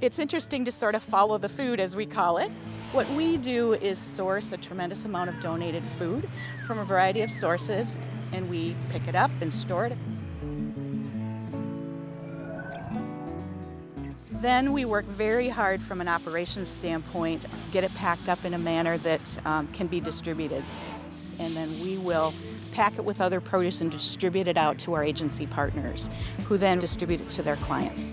It's interesting to sort of follow the food, as we call it. What we do is source a tremendous amount of donated food from a variety of sources, and we pick it up and store it. Then we work very hard from an operations standpoint, get it packed up in a manner that um, can be distributed. And then we will pack it with other produce and distribute it out to our agency partners, who then distribute it to their clients.